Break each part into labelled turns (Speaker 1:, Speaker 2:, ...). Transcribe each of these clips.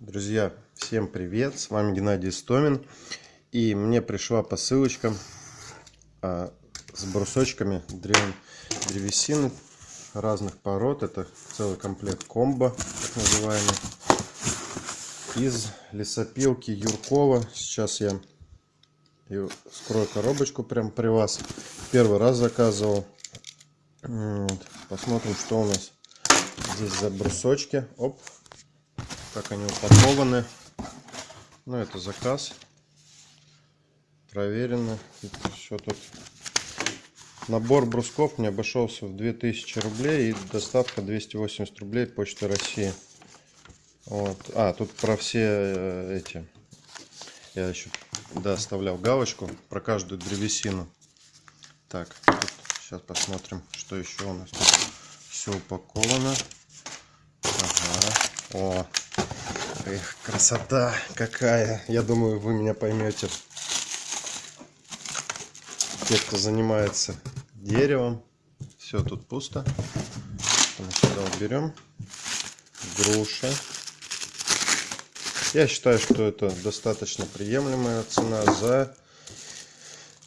Speaker 1: Друзья, всем привет! С вами Геннадий Стомин. И мне пришла посылочка а, с брусочками древ... древесины разных пород. Это целый комплект комбо, так называемый. Из лесопилки Юркова. Сейчас я скрою коробочку прямо при вас. Первый раз заказывал. Вот. Посмотрим, что у нас здесь за брусочки. Оп, как они упакованы. Ну, это заказ. Проверено. Все тут. Набор брусков мне обошелся в 2000 рублей и доставка 280 рублей Почты России. Вот. А, тут про все э, эти. Я еще да, оставлял галочку про каждую древесину. Так, тут сейчас посмотрим, что еще у нас тут все упаковано. Ага. О, Эх, красота какая. Я думаю, вы меня поймете. Те, кто занимается деревом. Все, тут пусто. Сюда уберем. Груша. Я считаю, что это достаточно приемлемая цена за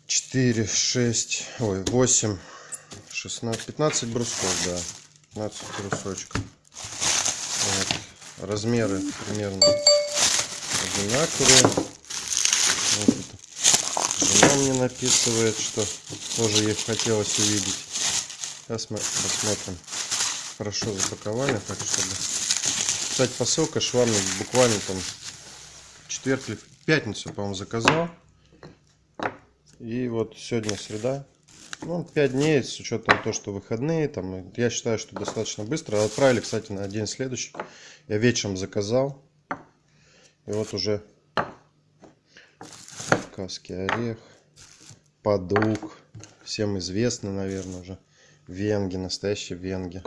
Speaker 1: 4, 6, ой, 8, 16, 15 брусков, да. 15 брусочков. Размеры примерно одинаковые. Вот Жена мне написывает, что тоже ей хотелось увидеть. Сейчас мы посмотрим. Хорошо запаковали, так чтобы... Кстати, посылка шла мне буквально там четверг или пятницу, по-моему, заказал. И вот сегодня среда. Ну, 5 дней, с учетом того, что выходные, там, я считаю, что достаточно быстро. Отправили, кстати, на день следующий. Я вечером заказал. И вот уже Кавказский орех, подук. Всем известно, наверное, уже. Венги, настоящие венги.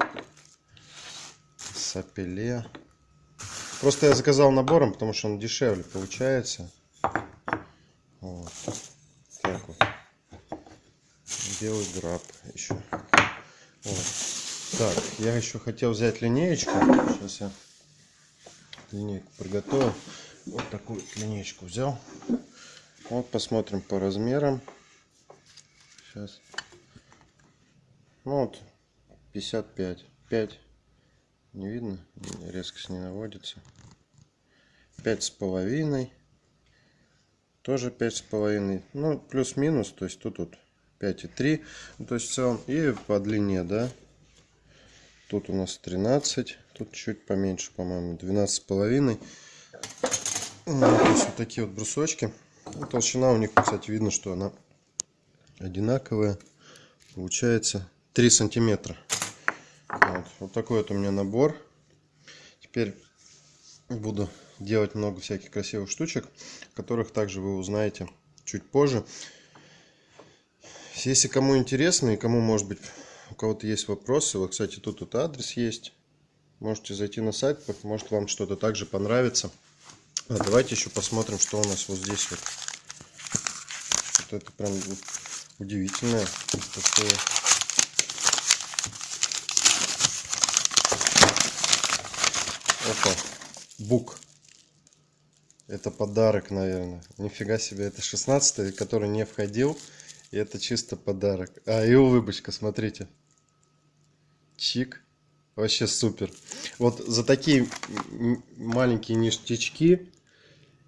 Speaker 1: Сапеле. Просто я заказал набором, потому что он дешевле получается. Вот. Белый граб еще. Вот. Так, я еще хотел взять линеечку. Сейчас я линейку приготовил. Вот такую линеечку взял. Вот посмотрим по размерам. Сейчас. Ну вот 55. 5. Не видно? Резкость не наводится. Пять с половиной. Тоже пять с половиной. Ну, плюс-минус. То есть тут вот 5,3. Ну, то есть в целом и по длине, да. Тут у нас 13. Тут чуть поменьше, по-моему, 12,5. Ну, то вот такие вот брусочки. Ну, толщина у них, кстати, видно, что она одинаковая. Получается 3 сантиметра. Вот, вот такой вот у меня набор. Теперь буду делать много всяких красивых штучек, которых также вы узнаете чуть позже. Если кому интересно и кому, может быть, у кого-то есть вопросы, вот, кстати, тут вот адрес есть. Можете зайти на сайт, может вам что-то также понравится. А давайте еще посмотрим, что у нас вот здесь вот. Вот это прям удивительное. Такое. Опа, бук. Это подарок, наверное. Нифига себе, это 16 который не входил. И это чисто подарок. А, и улыбочка, смотрите. Чик. Вообще супер. Вот за такие маленькие ништячки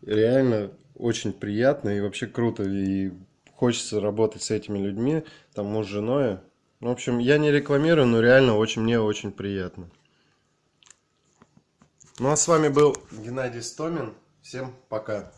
Speaker 1: реально очень приятно и вообще круто. И хочется работать с этими людьми, там муж с женой. Ну, в общем, я не рекламирую, но реально очень мне очень приятно. Ну а с вами был Геннадий Стомин. Всем пока.